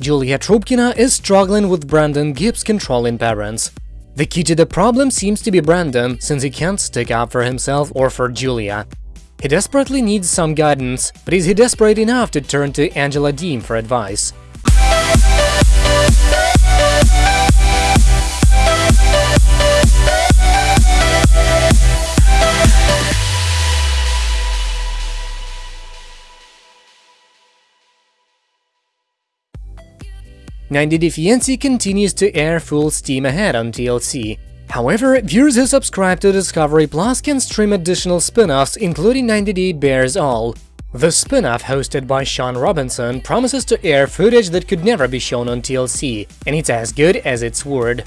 Julia Trubkina is struggling with Brandon Gibbs controlling parents. The key to the problem seems to be Brandon, since he can't stick up for himself or for Julia. He desperately needs some guidance, but is he desperate enough to turn to Angela Deem for advice? 90 Day Fiancé continues to air full steam ahead on TLC. However, viewers who subscribe to Discovery Plus can stream additional spin-offs, including 90 Day Bares All. The spin-off, hosted by Shaun Robinson, promises to air footage that could never be shown on TLC, and it's as good as its word.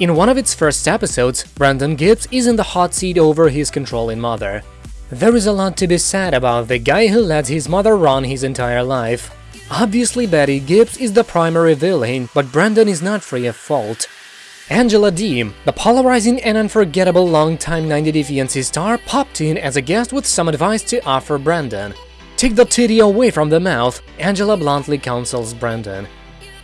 In one of its first episodes, Brandon Gibbs is in the hot seat over his controlling mother. There is a lot to be said about the guy who lets his mother run his entire life. Obviously Betty Gibbs is the primary villain, but Brandon is not free of fault. Angela Deem, the polarizing and unforgettable longtime 90 Day Fiancé star, popped in as a guest with some advice to offer Brandon. Take the titty away from the mouth, Angela bluntly counsels Brandon.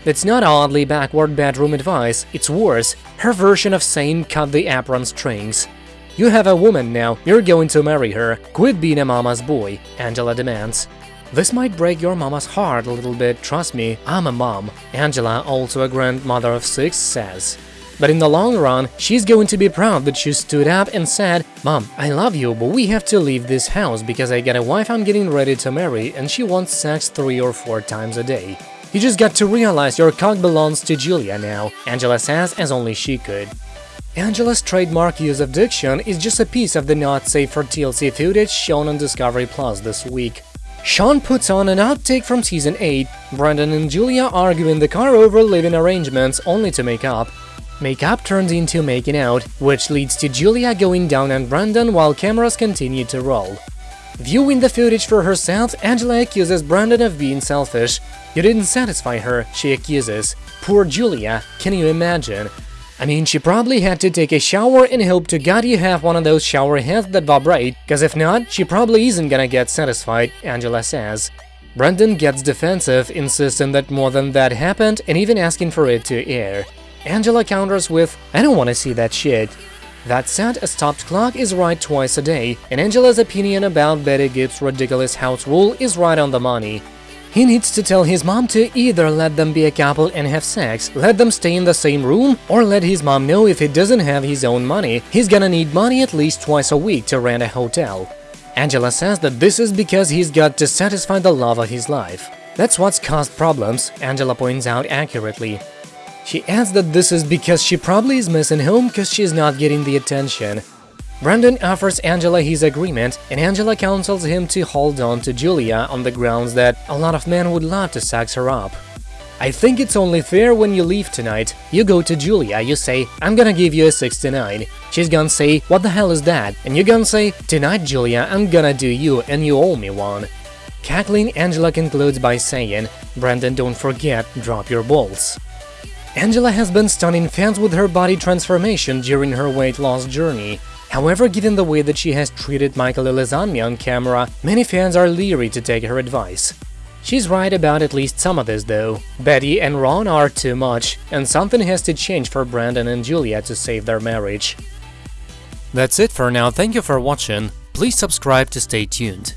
It's not oddly backward bedroom advice, it's worse, her version of saying cut the apron strings. You have a woman now, you're going to marry her, quit being a mama's boy, Angela demands. This might break your mama's heart a little bit, trust me, I'm a mom, Angela, also a grandmother of six, says. But in the long run, she's going to be proud that she stood up and said, Mom, I love you, but we have to leave this house because I got a wife I'm getting ready to marry and she wants sex three or four times a day. You just got to realize your cock belongs to Julia now, Angela says as only she could. Angela's trademark use of diction is just a piece of the not safe for TLC footage shown on Discovery Plus this week. Shaun puts on an outtake from season 8, Brandon and Julia argue in the car over living arrangements only to make up. Makeup turns into making out, which leads to Julia going down on Brandon while cameras continue to roll. Viewing the footage for herself, Angela accuses Brandon of being selfish. You didn't satisfy her, she accuses. Poor Julia, can you imagine? I mean, she probably had to take a shower and hope to god you have one of those shower heads that vibrate, cause if not, she probably isn't gonna get satisfied, Angela says. Brandon gets defensive, insisting that more than that happened and even asking for it to air. Angela counters with, I don't wanna see that shit. That said, a stopped clock is right twice a day, and Angela's opinion about Betty Gibbs' ridiculous house rule is right on the money. He needs to tell his mom to either let them be a couple and have sex, let them stay in the same room, or let his mom know if he doesn't have his own money, he's gonna need money at least twice a week to rent a hotel. Angela says that this is because he's got to satisfy the love of his life. That's what's caused problems, Angela points out accurately. She adds that this is because she probably is missing home because she's not getting the attention. Brandon offers Angela his agreement, and Angela counsels him to hold on to Julia on the grounds that a lot of men would love to sex her up. I think it's only fair when you leave tonight, you go to Julia, you say, I'm gonna give you a 69. She's gonna say, what the hell is that? And you're gonna say, tonight Julia, I'm gonna do you and you owe me one. Kathleen Angela concludes by saying, Brandon don't forget, drop your balls. Angela has been stunning fans with her body transformation during her weight loss journey. However, given the way that she has treated Michael Ilesanmi on camera, many fans are leery to take her advice. She's right about at least some of this though. Betty and Ron are too much, and something has to change for Brandon and Julia to save their marriage. That's it for now, thank you for watching, please subscribe to stay tuned.